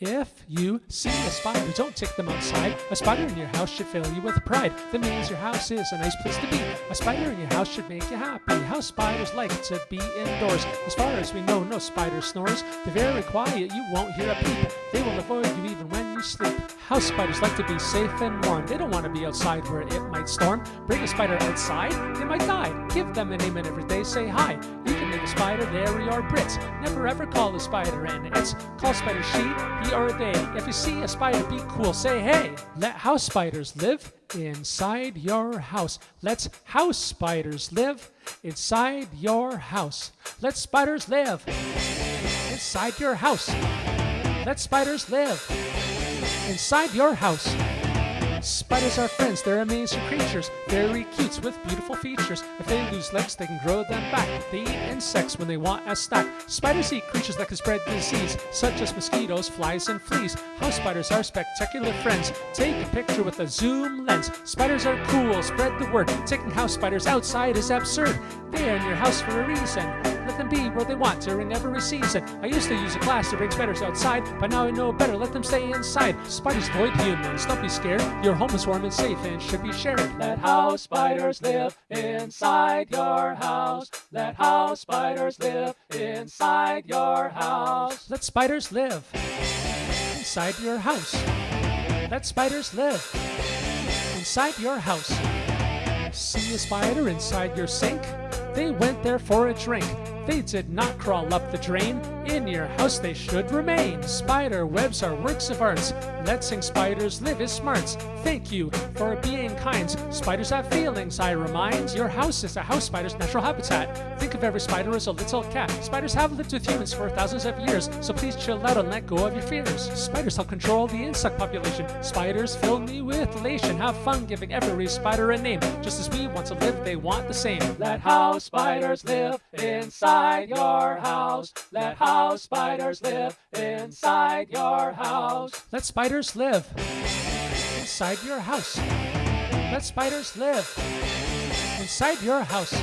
If you see a spider, don't take them outside. A spider in your house should fill you with pride. That means your house is a nice place to be. A spider in your house should make you happy. House spiders like to be indoors. As far as we know, no spider snores. They're very quiet, you won't hear a peep. They will avoid you even when you sleep. House spiders like to be safe and warm. They don't want to be outside where it might storm. Bring a spider outside, they might die. Give them a name and every day say hi. You make a spider Larry or Brits. Never ever call a spider and it's call spider she, he or they. If you see a spider, be cool. Say hey. Let house spiders live inside your house. Let's house spiders live inside your house. Let spiders live inside your house. Let spiders live inside your house. Spiders are friends, they're amazing creatures, very cute with beautiful features. If they lose legs, they can grow them back. They eat insects when they want a snack. Spiders eat creatures that can spread disease, such as mosquitoes, flies, and fleas. House spiders are spectacular friends. Take a picture with a zoom lens. Spiders are cool, spread the word. Taking house spiders outside is absurd. They are in your house for a reason. Let them be where they want during every season. I used to use a glass to bring spiders outside, but now I know better. Let them stay inside. Spiders avoid humans. Don't be scared. Your home is warm and safe and should be shared. Let house spiders live inside your house. Let house spiders live inside your house. Let spiders live inside your house. Let spiders live inside your house. See a spider inside your sink? They went there for a drink. They did not crawl up the drain. In your house they should remain. Spider webs are works of arts. Letting spiders live is smarts. Thank you for being kind. Spiders have feelings, I remind. Your house is a house spider's natural habitat. Think of every spider as a little cat. Spiders have lived with humans for thousands of years, so please chill out and let go of your fears. Spiders help control the insect population. Spiders fill me with elation. Have fun giving every spider a name. Just as we want to live, they want the same. Let house spiders live inside your house. Let house spiders live inside your house. Let spiders live inside your house. Let spiders live inside your house.